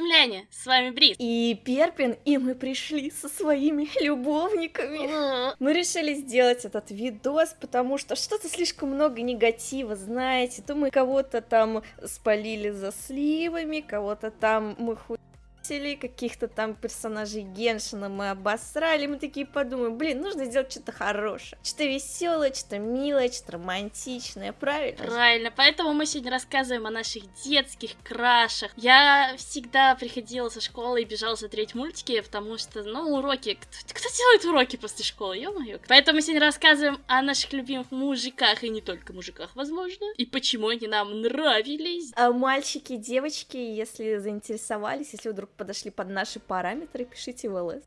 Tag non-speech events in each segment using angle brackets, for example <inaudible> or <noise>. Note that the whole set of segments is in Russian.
Земляне! С вами Брис. И Перпин, и мы пришли со своими любовниками. Мы решили сделать этот видос, потому что что-то слишком много негатива, знаете. То мы кого-то там спалили за сливами, кого-то там мы хуй каких-то там персонажей Геншина мы обосрали, мы такие подумаем, блин, нужно сделать что-то хорошее, что-то веселое, что-то милое, что-то романтичное, правильно? Правильно, поэтому мы сегодня рассказываем о наших детских крашах. Я всегда приходила со школы и бежала смотреть мультики, потому что, ну, уроки, кто, кто делает уроки после школы, ё-моё. Поэтому мы сегодня рассказываем о наших любимых мужиках, и не только мужиках, возможно, и почему они нам нравились. А мальчики, девочки, если заинтересовались, если вдруг подошли под наши параметры, пишите в ЛС.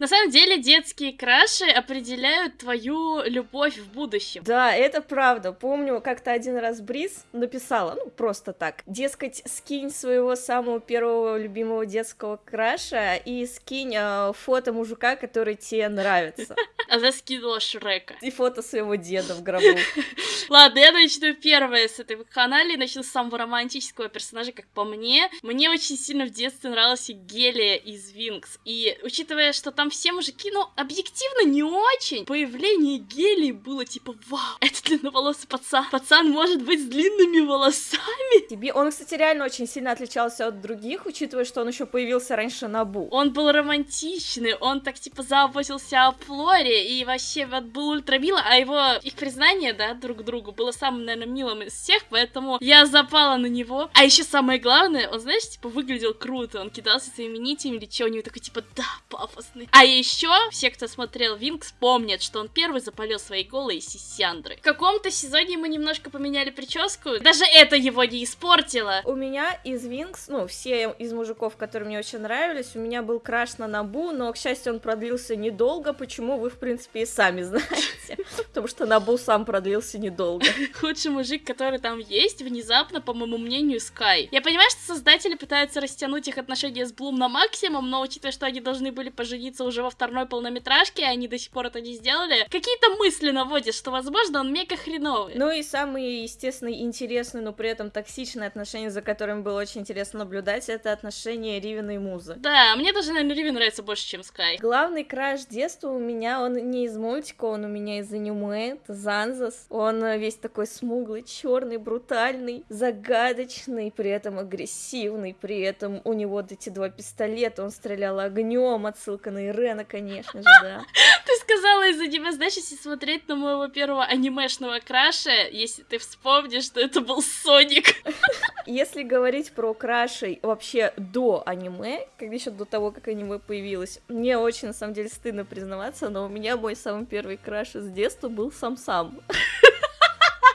На самом деле, детские краши определяют твою любовь в будущем. Да, это правда. Помню, как-то один раз Бриз написала, ну, просто так, дескать, скинь своего самого первого любимого детского краша и скинь э, фото мужика, который тебе нравится. <laughs> Она скинула Шрека. И фото своего деда в гробу. <laughs> Ладно, я начну первое с этой канале, начну с самого романтического персонажа, как по мне. Мне очень сильно в детстве нравился Гелия из Винкс. И учитывая, что там все мужики, ну, объективно не очень, появление Гелии было типа, вау, это длинноволосый пацан. Пацан может быть с длинными волосами. Тебе, он, кстати, реально очень сильно отличался от других, учитывая, что он еще появился раньше на Бу. Он был романтичный, он так типа заботился о Флоре и вообще вот был ультра мило, а его, их признание, да, друг другу было самым, наверное, милым из всех, поэтому я запала на него. А еще самое главное, он, знаешь, типа выглядел круто, он кидался своими нитями или что, у него такой типа, да, пафосный. А еще все, кто смотрел Винкс, помнят, что он первый запалил свои голые сисяндры. В каком-то сезоне мы немножко поменяли прическу, даже это его не испортило. У меня из Винкс, ну, все из мужиков, которые мне очень нравились, у меня был краш на Набу, но, к счастью, он продлился недолго, почему вы, в принципе, и сами <laughs> знаете. Потому что Набу сам продлился недолго. <laughs> Худший мужик, который там есть, внезапно, по моему мнению, Скай. Я понимаю, что создатели пытаются растянуть их отношения с Блум на максимум, но учитывая, что они должны были пожениться уже во второй полнометражке, а они до сих пор это не сделали, какие-то мысли наводят, что, возможно, он мега хреновый. Ну и самый, естественный, интересный, но при этом токсичный отношение, за которым было очень интересно наблюдать, это отношение Ривена и Музы. Да, мне даже, наверное, Ривен нравится больше, чем Скай. Главный краш детства у меня, он не из мультика, он у меня из аниме, это Занзас. Он весь такой смуглый, черный, брутальный, загадочный, при этом агрессивный, при этом у него вот эти два пистолета, он стрелял огнем, отсылка на Ирена, конечно же, да. <laughs> Ты сказала из аниме, знаешь, если смотреть на моего первого анимешного краша, если ты вспомнишь, что это был Соник. <laughs> Если говорить про крашей вообще до аниме, когда еще до того, как аниме появилось, мне очень, на самом деле, стыдно признаваться, но у меня мой самый первый краш из детства был сам-сам. <laughs>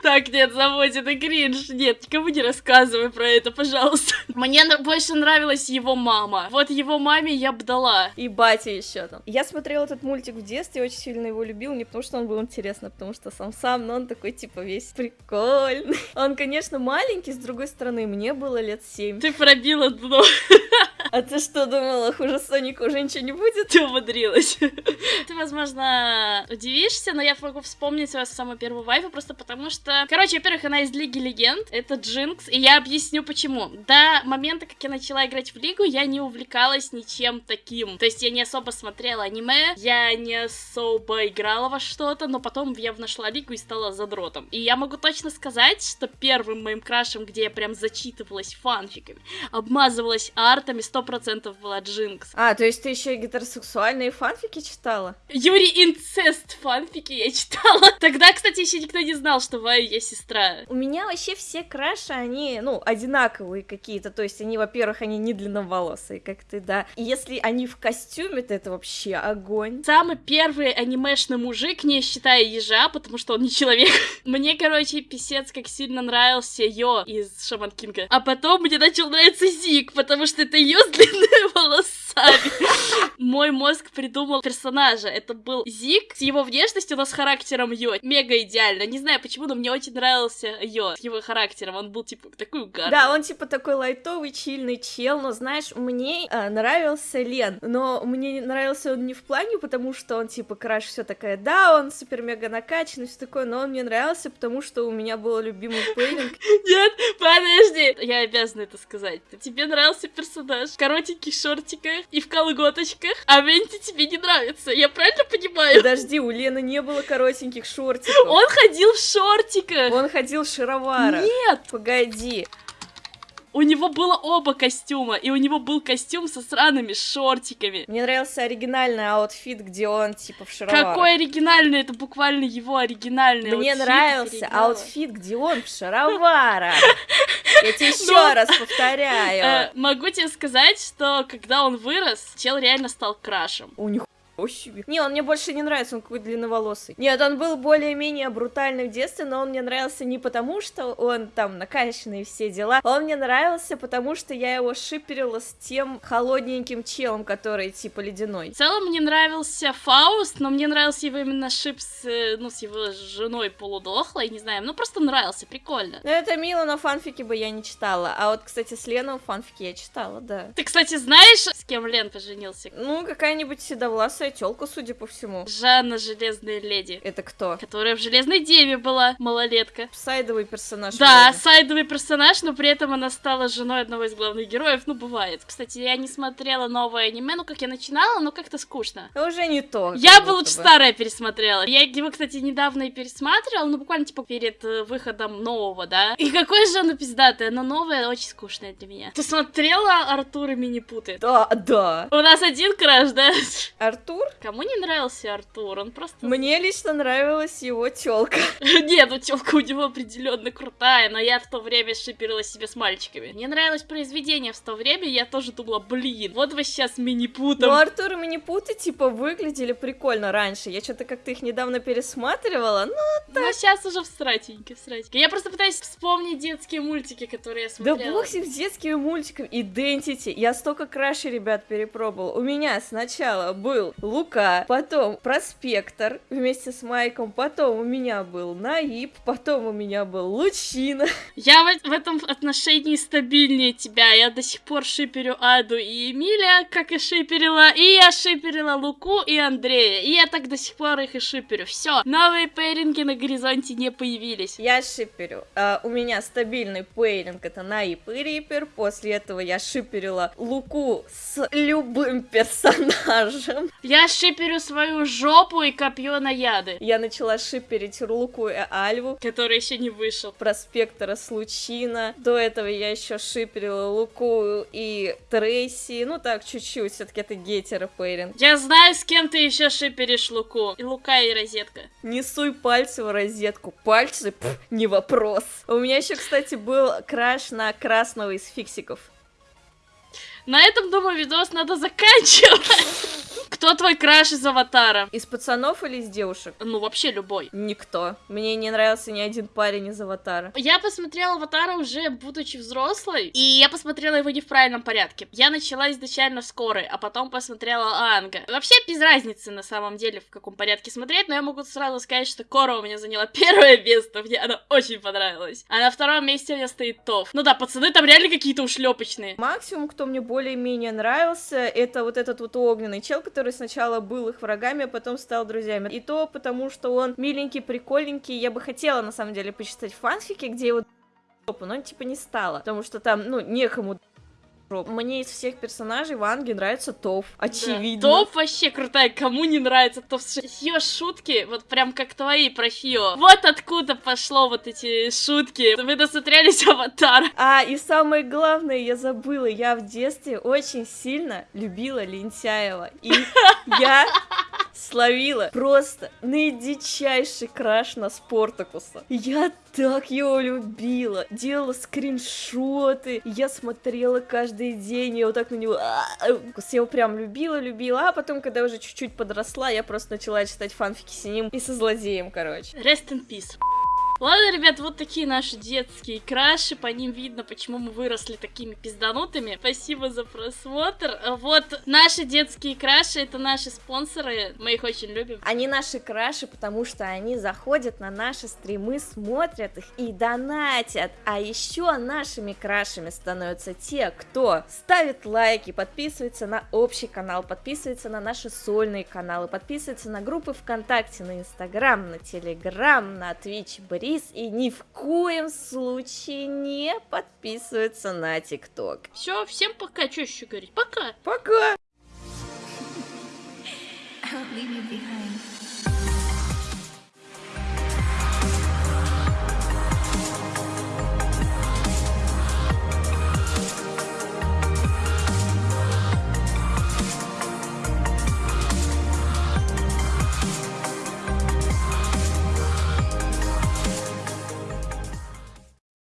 Так, нет, заводит это кринж. Нет, никому не рассказывай про это, пожалуйста. Мне больше нравилась его мама. Вот его маме я бы дала. И батя еще там. Я смотрела этот мультик в детстве, очень сильно его любил, не потому что он был интересный, а потому что сам-сам, но он такой, типа, весь прикольный. Он, конечно, маленький, с другой стороны, мне было лет семь. Ты пробила дно. <laughs> А ты что думала, хуже Соника уже ничего не будет? Ты умудрилась. Ты, возможно, удивишься, но я могу вспомнить свою самую первую вайфу, просто потому что... Короче, во-первых, она из Лиги Легенд, это Джинкс, и я объясню почему. До момента, как я начала играть в Лигу, я не увлекалась ничем таким. То есть я не особо смотрела аниме, я не особо играла во что-то, но потом я нашла Лигу и стала задротом. И я могу точно сказать, что первым моим крашем, где я прям зачитывалась фанфиками, обмазывалась артами, 100% была Джинкс. А, то есть ты еще и гетеросексуальные фанфики читала? Юрий инцест фанфики я читала. <laughs> Тогда, кстати, еще никто не знал, что Вая я сестра. У меня вообще все краши, они, ну, одинаковые какие-то. То есть они, во-первых, они не длинноволосые, как ты, да. И если они в костюме, то это вообще огонь. Самый первый анимешный мужик, не считая ежа, потому что он не человек. <laughs> Мне, короче, писец как сильно нравился Йо из Шаман Кинга. А потом мне начал нравиться Зик, потому что это Йо с длинными <laughs> волосами. Мой мозг придумал персонажа. Это был Зик с его внешностью, но с характером Йо. Мега идеально. Не знаю почему, но мне очень нравился Йо с его характером. Он был типа такой угарный. Да, он типа такой лайтовый, чильный чел, но знаешь, мне э, нравился Лен, но мне нравился он не в плане, потому что он типа краш все такая, да, он супер мега накачанный, все такое, но он мне нравился, потому что у меня был любимый пейлинг. <laughs> Нет, подожди, я обязана это сказать. Тебе нравился персонаж в коротеньких шортиках и в колготочках, а Венти тебе не нравится. Я правильно понимаю? Подожди, у Лены не было коротеньких шортиков. Он ходил в шортиках. Он ходил в шароварах. Нет. Погоди. У него было оба костюма, и у него был костюм со сраными шортиками. Мне нравился оригинальный outfit, где он типа в шароварах. Какой оригинальный? Это буквально его оригинальный Мне outfit, нравился оригинал. outfit, где он в шароварах. Я тебе еще <laughs> Ну, раз повторяю. Э, могу тебе сказать, что когда он вырос, чел реально стал крашем. У них себе. Не, он мне больше не нравится, он какой-то длинноволосый. Нет, он был более-менее брутальный в детстве, но он мне нравился не потому, что он там накачанный и все дела. Он мне нравился, потому что я его шиперила с тем холодненьким челом, который типа ледяной. В целом мне нравился Фауст, но мне нравился его именно шип с, э, ну, с его женой полудохлой, не знаю, ну просто нравился, прикольно. Ну это мило, но фанфики бы я не читала. А вот, кстати, с Леном фанфики я читала, да. Ты, кстати, знаешь, с кем Лен поженился? Ну, какая-нибудь седовласая тёлка, судя по всему. Жанна Железная Леди, Это кто? которая в Железной Деве была, малолетка. Сайдовый персонаж. Да, вроде. сайдовый персонаж, но при этом она стала женой одного из главных героев. Ну, бывает. Кстати, я не смотрела новое аниме, ну, как я начинала, но как-то скучно. Это уже не то. Я бы лучше старое пересмотрела. Я его, кстати, недавно и пересматривала, ну, буквально, типа, перед э, выходом нового, да. И какое же оно пиздатое, но новое очень скучное для меня. Ты смотрела Артур и Минипуты? Да, да. У нас один краш, да? Артур? Кому не нравился Артур? Он просто... Мне лично нравилась его тёлка. <laughs> Нет, ну тёлка у него определенно крутая, но я в то время шиперила себе с мальчиками. Мне нравилось произведение в то время, я тоже думала, блин, вот вы сейчас мини-путом. Ну, Артур и Минипуты, типа, выглядели прикольно раньше. Я что-то как-то их недавно пересматривала. Ну, Но сейчас уже всратенько, всратенько. Я просто пытаюсь вспомнить детские мультики, которые я да смотрела. бог с с детскими мультиками. Identity. Я столько краше, ребят, перепробовала. У меня сначала был Лука, потом Проспектор вместе с Майком, потом у меня был Наиб, потом у меня был Лучина. Я в, в этом отношении стабильнее тебя. Я до сих пор шиперю Аду и Эмиля, как и шиперила. И я шиперила Луку и Андрея. И я так до сих пор их и шиперю. Все, новые пейринги на горизонте не появились. Я шиперю. А, у меня стабильный пейлинг это Наиб и Рипер. После этого я шиперила Луку с любым персонажем. Я шиперю свою жопу и копье на яды, Я начала шиперить Луку и Альву. который еще не вышел. Проспектора с Лучина. До этого я еще шиперила Луку и Трейси. Ну так, чуть-чуть, все-таки это гетера пейринг. Я знаю, с кем ты еще шиперишь Луку. И Лука, и Розетка. Не суй пальцы в розетку. Пальцы, пф, не вопрос. У меня еще, кстати, был краш на красного из фиксиков. На этом, думаю, видос надо заканчивать. Кто твой краш из Аватара? Из пацанов или из девушек? Ну, вообще любой. Никто. Мне не нравился ни один парень из Аватара. Я посмотрела Аватара уже будучи взрослой, и я посмотрела его не в правильном порядке. Я начала изначально с Коры, а потом посмотрела Анга. Вообще без разницы на самом деле, в каком порядке смотреть, но я могу сразу сказать, что Кора у меня заняла <laughs> первое место, мне она очень понравилась. А на втором месте у меня стоит Тоф. Ну да, пацаны там реально какие-то ушлепочные. Максимум, кто мне более-менее нравился, это вот этот вот огненный чел, который сначала был их врагами, а потом стал друзьями. И то потому, что он миленький, прикольненький. Я бы хотела, на самом деле, почитать фанфики, где его жопу, но типа не стало, потому что там, ну, некому. Мне из всех персонажей Ванги нравится Тоф, очевидно. Да. Тоф вообще крутая, кому не нравится Тоф? Ее шутки, вот прям как твои про Фио. Вот откуда пошло вот эти шутки. Вы досмотрелись Аватар. А, и самое главное, я забыла, я в детстве очень сильно любила Лентяева. И <laughs> я словила просто наидичайший краш на Спортакуса. Я так его любила, делала скриншоты, я смотрела каждый день, я вот так на него... а, Я его прям любила, любила, а потом, когда уже чуть-чуть подросла, я просто начала читать фанфики с ним и со злодеем, короче. Rest in peace. Ладно, ребят, вот такие наши детские краши, по ним видно, почему мы выросли такими пизданутыми. Спасибо за просмотр. Вот наши детские краши, это наши спонсоры, мы их очень любим. Они наши краши, потому что они заходят на наши стримы, смотрят их и донатят. А еще нашими крашами становятся те, кто ставит лайки, подписывается на общий канал, подписывается на наши сольные каналы, подписывается на группы ВКонтакте, на Инстаграм, на Телеграм, на Твич, Бред Ларис и ни в коем случае не подписываются на ТикТок. Все, всем пока, что еще говорить? Пока! Пока! I won't leave you behind.